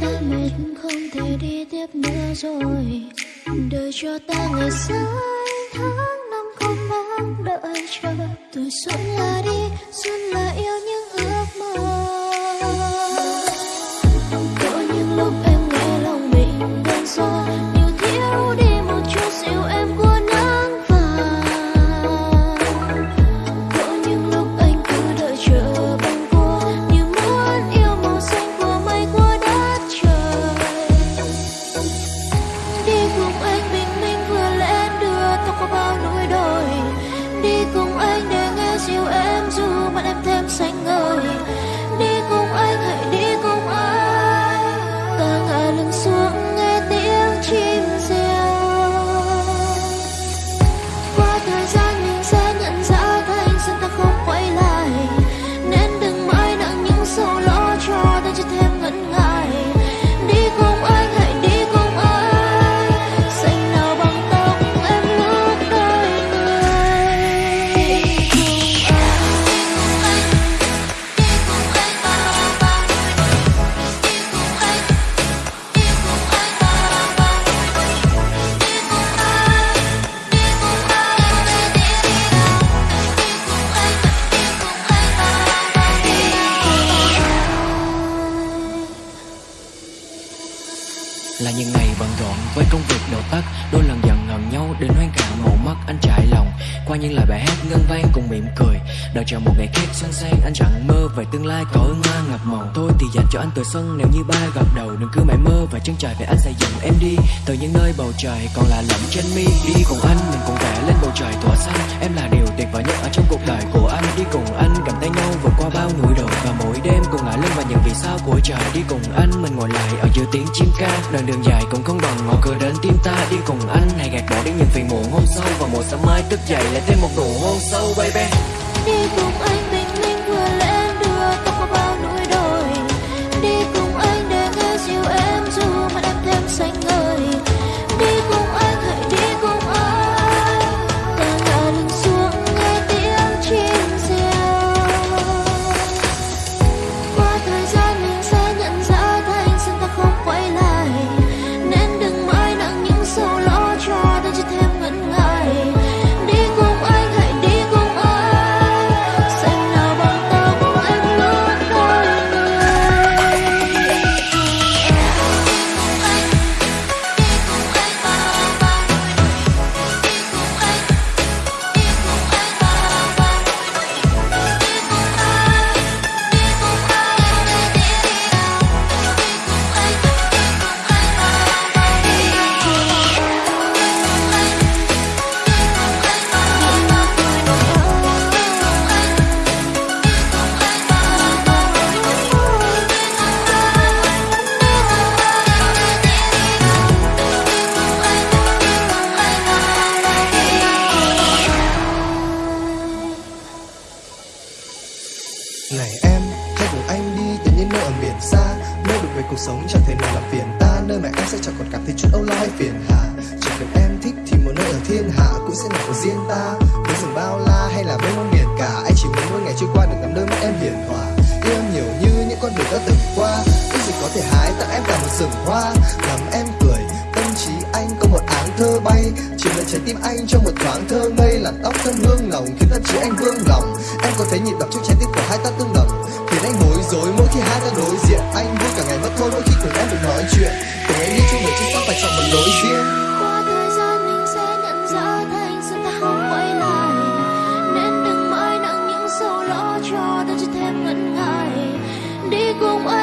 ta mình không thể đi tiếp nữa rồi. Đời cho ta ngày sai tháng năm không mang đợi chờ. Tuổi xuân là đi, xuân là yêu những ước mơ. Có những lúc em nghe lòng mình đơn soi đi là những ngày bận rộn với công việc đầu tắt, đôi lần giận hờn nhau đến hoang cả màu mắt, anh trải lòng. Qua những lời bài hát ngân vang cùng mỉm cười, đợi chờ một ngày khác xuân sang anh chẳng mơ về tương lai có ước hoa ngập màu. Thôi thì dành cho anh tuổi xuân, nếu như ba gặp đầu, đừng cứ mãi mơ và chân trời, về anh sẽ dẫn em đi từ những nơi bầu trời. Còn là lẫm trên mi, đi cùng anh, mình cùng vẽ lên bầu trời tỏa xanh em là điều tuyệt vời nhất vì sao của trời đi cùng anh? Mình ngồi lại ở giữa tiếng chim ca. Đoạn đường dài cũng không bằng ngõ cửa đến tim ta đi cùng anh. Hãy gạt bỏ đi những phiền muộn hôm sau và một sáng mai thức dậy lại thêm một nụ hôn sâu, baby. Đi cùng về cuộc sống chẳng thể nào làm phiền. Ta Nơi mà em sẽ chẳng còn cảm thấy chút âu lo hay phiền hà. Chỉ cần em thích thì một nơi ở thiên hạ cũng sẽ là của riêng ta. Với rừng bao la hay là với muôn biển cả Anh chỉ muốn mỗi ngày trôi qua được nắm đôi mắt em hiền hòa. Yêu em nhiều như những con đường đã từng qua Ước gì có thể hái tặng em cả một rừng hoa. Làm em cười, tâm trí anh có một áng thơ bay. Chỉ lại trái tim anh trong một thoáng thơ ngây Làm tóc thơm hương nồng khiến tâm trí anh vương lòng. Em có thấy nhịp đập trong trái tim của hai ta tương đồng. Khiến anh bối rối. Mỗi khi hai ta đối diện, Anh vui cả ngày mất thôi. Mỗi khi cùng em được nói chuyện Cùng em đi chung đường chính xác và chọn một lối riêng qua thời gian mình sẽ nhận ra ta không quay lại. Nên đừng mãi nặng những sầu cho thêm ngần ngại. Đi cùng anh